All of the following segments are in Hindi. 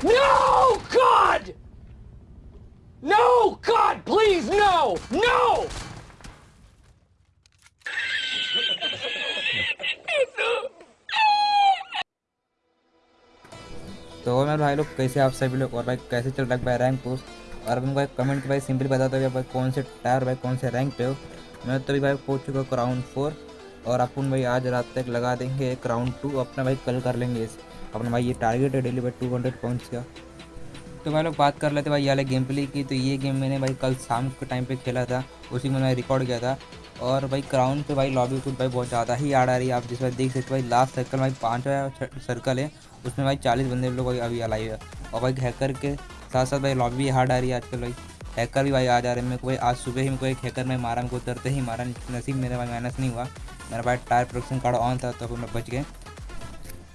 No! God! No! God, please, no! No! तो मेरे भाई लोग कैसे आप सभी लोग और भाई कैसे चल रहा है भाई रैंक पोस्ट और भाई कमेंट के भाई सिंपली बता दो भाई कौन से टायर भाई कौन से रैंक पे हो मैं तो भी भाई पहुँच चुका हूँ क्राउन फोर और अपन भाई आज रात तक लगा देंगे एक राउंड टू अपना भाई कल कर लेंगे इस अपना भाई, ये टारगेट है डेली भाई टू हंड्रेड पॉइंट्स का। तो भाई लोग बात कर लेते भाई, ये गेम प्ले की। तो ये गेम मैंने भाई कल शाम के टाइम पे खेला था, उसी में मैं रिकॉर्ड किया था। और भाई क्राउन पे भाई लॉबी कुछ भाई बहुत ज़्यादा ही आड़ आ रही है। आप जिस भाई देख सकते भाई लास्ट सर्कल भाई पाँचवा सर्कल है, उसमें भाई चालीस बंदे लोग अभी अलाइव है। और भाई हैकर के साथ साथ भाई लॉबी भी हार्ड आ रही है आजकल भाई। हैकर भी भाई आ जा रहे हैं। मेरे को भाई आज सुबह ही मेरे को एक हैकर में मारा, मेरे को उतरते ही मारा। नसीब मेरे भाई माइनस नहीं हुआ। मेरा भाई टायर प्रोडक्शन कार्ड ऑन था तो मैं बच गए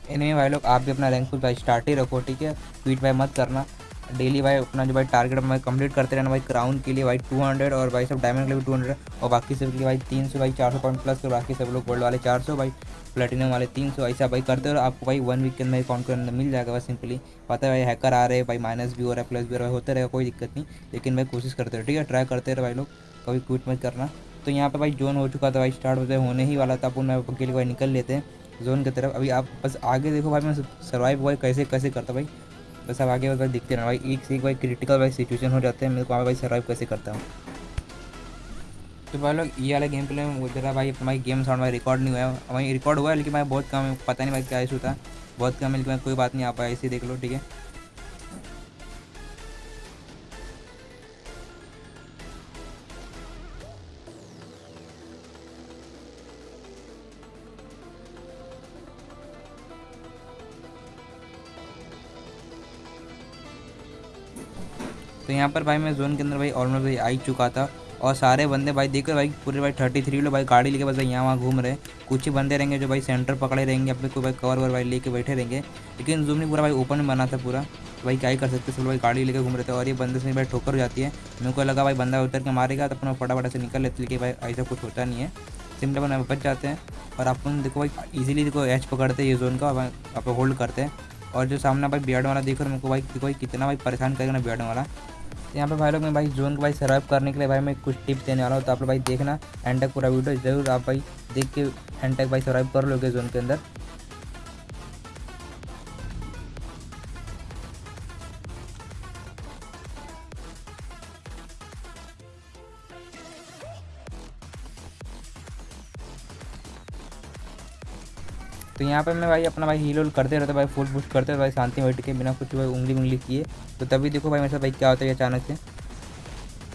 इनमें भाई लोग, आप भी अपना रैंक कुछ भाई स्टार्ट ही रखो, ठीक है? ट्वीट भाई मत करना। डेली भाई, अपना जो भाई टारगेट भाई कंप्लीट करते रहना, भाई क्राउन के लिए भाई 200 और भाई सब डायमंड के लिए भी 200 और बाकी सब के लिए भाई 300 भाई 400 पॉइंट प्लस तो बाकी सब लोग गोल्ड वाले 400 भाई प्लेटिनम वाले 300 ऐसा भाई करते हो आपको भाई वन वीक के अंदर अकाउंट के अंदर मिल जाएगा बस सिंपली पता है भाई हैकर आ रहे हैं, भाई माइनस भी हो रहा है प्लस भी हो रहा है, होते रहेगा कोई दिक्कत नहीं, लेकिन भाई कोशिश करते रहे, ठीक है? ट्राई करते रहे भाई लोग, कभी क्विट मत करना। तो यहाँ पर भाई जोन हो चुका था भाई स्टार्ट होते होने ही वाला था अपन मैं लिए भाई निकल लेते हैं। जोन की तरफ़। अभी आप बस आगे देखो भाई, मैं सर्वाइव भाई कैसे कैसे करता भाई। बस आप आगे भाई दिखते रहना भाई। एक से एक भाई क्रिटिकल भाई सिचुएशन हो जाते हैं, मेरे को भाई सर्वाइव कैसे करता हूँ। तो भाई लोग, ये वाला गेम प्ले में जरा भाई हमारी गेम साउंड भाई रिकॉर्ड नहीं हुआ है। वहीं रिकॉर्ड हुआ है, लेकिन भाई बहुत कम है। पता नहीं भाई क्या इशू था। बहुत कम है, लेकिन कोई बात नहीं, आप ऐसे देख लो, ठीक है। तो यहाँ पर भाई मैं जोन के अंदर भाई ऑलमोस्ट भाई आ ही चुका था। और सारे बंदे भाई देखो भाई, पूरे भाई थर्टी थ्री लोग भाई गाड़ी लेके बस भाई यहाँ वहाँ घूम रहे कुछ ही बंदे रहेंगे जो भाई सेंटर पकड़े रहेंगे, अपने कोई भाई कवर वर भाई लेके बैठे रहेंगे। लेकिन जूम नहीं, पूरा भाई ओपन में बना था पूरा। तो भाई क्या ही कर सकते, सब भाई गाड़ी लेके घूम रहे थे और ये बंदे से भाई ठोकर हो जाती है। मेरे को लगा भाई बंदा उतर के मारेगा तो अपना फटाफट से निकल लेते लेकिन भाई, ऐसा कुछ होता नहीं है। सिंपल अपन बच जाते हैं। और अपन देखो भाई इजीली देखो एच पकड़ते हैं ये जोन का आप होल्ड करते हैं। और जो सामने भाई बियड वाला देखो मेरे को भाई कोई कितना भाई परेशान करेगा ना बियड वाला। यहाँ पे भाई लोग, मैं भाई जोन को भाई सर्वाइव करने के लिए भाई मैं कुछ टिप्स देने वाला हूँ तो आप लोग भाई देखना एंड तक पूरा वीडियो ज़रूर आप भाई देख के एंड तक भाई सर्वाइव कर लोगे जोन के अंदर। तो यहाँ पे मैं भाई अपना भाई हील करते रहता, भाई फुल पुश करते भाई शांति बैठ के बिना कुछ भाई उंगली उंगली किए। तो तभी देखो भाई मेरे साथ भाई क्या होता है अचानक से।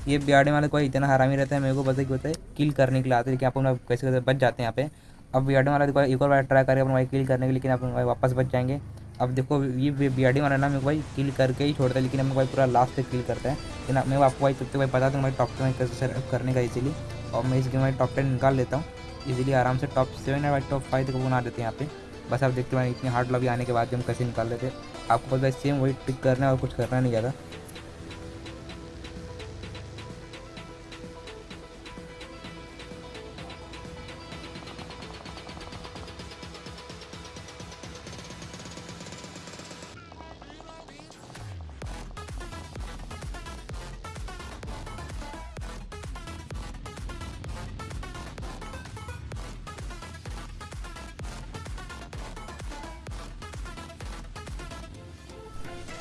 ये बियाडे वाले कोई इतना हरामी रहता है, मेरे को पता ही होता है किल करने के लिए आते हैं लेकिन अपन कैसे कैसे बच जाते हैं यहाँ पे। अब बियाडे वाला देखो एक और बार ट्राई करें अपन भाई किल करने के लेकिन अपन भाई वापस बच जाएँगे। अब देखो ये बियाडी वाला ना मेरे को भाई किल करके ही छोड़ता है, लेकिन हम भाई पूरा लास्ट तक किल करता है। लेकिन मैं आपको भाई सबसे भाई बता दूँ भाई टॉप टेन कैसे करने का इसीलिए और मैं इस गेम में टॉप टेन निकाल लेता हूँ। इजीली आराम से टॉप सेवन या टॉप फाइव तक बना देते हैं यहाँ पे। बस आप देखते हैं, इतनी हार्ड लॉबी आने के बाद भी हम कैसे निकाल लेते हैं। आपको बस सेम वही टिक करना है और कुछ करना नहीं ज़्यादा।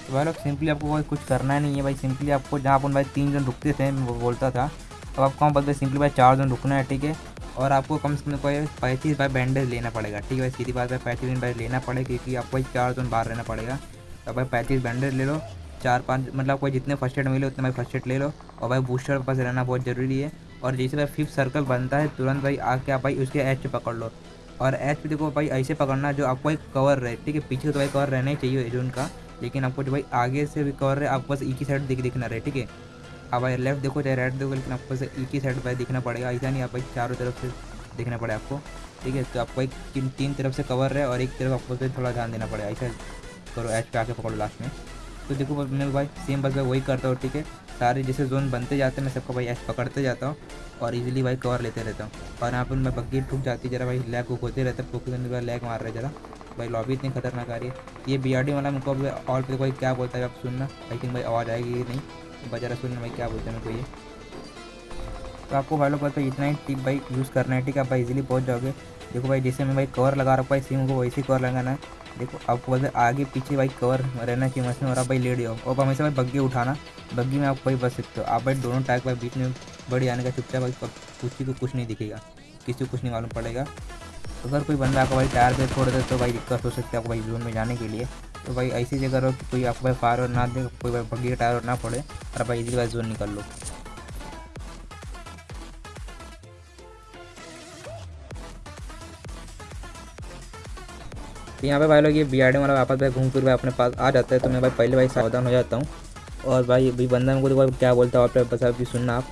तो भाई लोग सिंपली आपको कुछ करना नहीं है भाई। सिंपली आपको जहाँ अपन भाई तीन जन रुकते थे वो बोलता था। अब आपको वहाँ बस सिंपली भाई चार जन रुकना है, ठीक है? और आपको कम से कम कोई पैंतीस बाई बैंडेज लेना पड़ेगा, ठीक है भाई? सीधी बात है, पैंतीस दिन बाई लेना पड़ेगा, क्योंकि आपको चार जन बाहर रहना पड़ेगा। तो भाई पैंतीस बैंडेज ले लो, चार पाँच मतलब कोई जितने फ़र्स्ट एड मिले उतने भाई फ़र्स्ट एड ले लो। और भाई बूस्टर पास रहना बहुत ज़रूरी है। और जैसे भाई फिफ्थ सर्कल बनता है, तुरंत भाई आके आप भाई उसके एच पकड़ लो। और एच पे देखो भाई ऐसे पकड़ना जो आपको एक कवर रहे, ठीक है? पीछे तो भाई कवर रहना ही चाहिए, जो उनका। लेकिन आपको जो भाई आगे से भी कवर है, आपको बस एक ही साइड दिख दिखना रहे, ठीक है? आप भाई लेफ़्ट देखो चाहे राइट देखो, लेकिन आपको एक ही साइड भाई दिखना पड़ेगा। ऐसा नहीं आप भाई चारों तरफ़ से दिखना पड़े आपको, ठीक है? तो आपको एक तीन तरफ़ से कवर है और एक तरफ़ आपको थोड़ा ध्यान देना पड़ेगा। ऐसा करो एच पे आके पकड़ो लास्ट में। तो देखो, मैं भाई सेम बस भाई वही करता हूँ, ठीक है? सारे जैसे जोन बनते जाते हैं, मैं सबको भाई एच पकड़ते जाता हूँ और इजीली भाई कवर लेते रहता हूँ। और यहाँ पर मैं बग्गी ठुक जाती जरा भाई लैग होते रहता है पोके के अंदर लैग मार रहे जरा। भाई लॉबी इतनी खतरनाक आ रही है। ये बी आर डी वाला मुझको ऑल पे कोई क्या बोलता है आप सुनना। आई थिंक भाई, आवाज़ आएगी नहीं? बजा रहा सुनना भाई क्या बोलते हैं मेरे को ये? तो आपको भाई लोग पता है, इतना ही टिप भाई यूज़ करना है, ठीक है? आप इजीली पहुँच जाओगे। देखो भाई जैसे मैं भाई कवर लगा रखा भाई सिम को वैसे कवर लगाना है। देखो, आपको बस आगे पीछे भाई कवर रहना चाहिए मशीन और आप भाई लेट जाओ और हमेशा भाई बग्गी उठाना बग्गी में आप भाई बच सकते हो। आप भाई दोनों टाइप भाई बीच में बड़ी आने का चुपचाप भाई किसी को कुछ नहीं दिखेगा। किसी को कुछ नहीं मालूम पड़ेगा। अगर कोई बंदा आपको भाई टायर पे छोड़ दे तो भाई दिक्कत हो सकती है आपको भाई जोन में जाने के लिए। तो भाई ऐसी जगह रहो कोई आपको भाई फायर ना दे, कोई भाई बग्गी टायर ना पड़े और भाई इसी भाई जोन निकल लो। तो यहाँ पे भाई लोग ये बी आर डी वाला वापस भाई घूम फिर भाई अपने पास आ जाता है। तो मैं भाई पहले भाई सावधान हो जाता हूँ। और भाई अभी बंदा मेरे को क्या बोलता है आप बस अभी सुनना आप।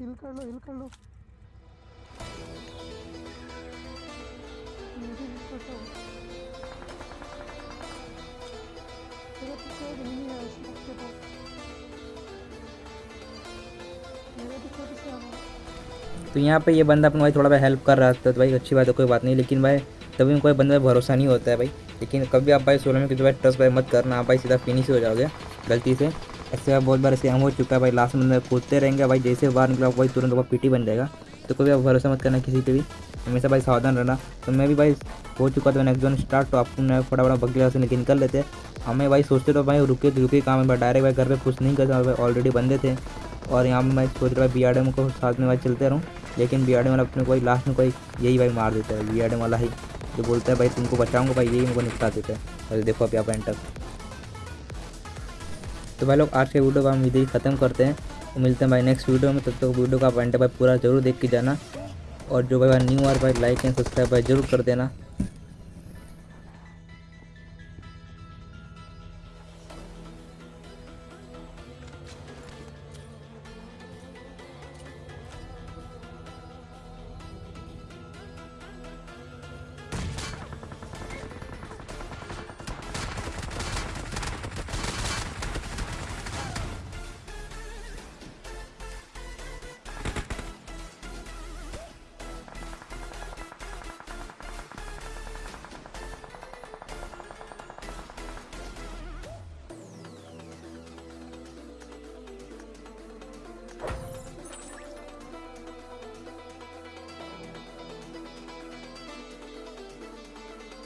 हिल कर लो हिल कर लो। हिल करता हूँ। उस पीछे आना तो यहाँ पे ये बंदा अपना भाई थोड़ा भाई हेल्प कर रहा था तो भाई अच्छी बात है, कोई बात नहीं, लेकिन भाई तभी कोई बंदा भरोसा नहीं होता है भाई। लेकिन कभी आप भाई सोलह में किसी भाई ट्रस्ट भाई मत करना, आप भाई सीधा फिनिश हो जाओगे गलती से। ऐसे भाई बहुत बार ऐसे हम हो चुका है भाई लास्ट में कूदते रहेंगे भाई, जैसे बाहर निकला भाई, तुरंत वो पीटी बन जाएगा। तो कभी आप भरोसा मत करना किसी पे भी, हमेशा भाई सावधान रहना। तो मैं भी भाई हो चुका था नेक्स्ट जोन स्टार्ट तो आपको फटाफट बगीला से निकल लेते। हमें भाई सोचते तो भाई रुके तो रुके काम है भाई डायरेक्ट भाई घर पे कुछ नहीं करता भाई ऑलरेडी बंदे थे। और यहाँ पे मैं सोच रहा बी आर को साथ में भाई चलते रहूँ। लेकिन बी आर वाला अपने कोई लास्ट में कोई यही भाई मार देता है बी वाला ही। जो बोलता है, भाई, तुमको बचाऊँगा, भाई, यही मुझे निपटा देता है। और देखो आप यहाँ पर एंटर तो भाई लोग, आज के वीडियो को हम इधर ख़त्म करते हैं। तो मिलते हैं भाई नेक्स्ट वीडियो में। तब तक तो वीडियो का आप एंटर भाई, पूरा ज़रूर देख के जाना। और जो भाई न्यू आर भाई लाइक एंड सब्सक्राइब भाई, ज़रूर कर देना।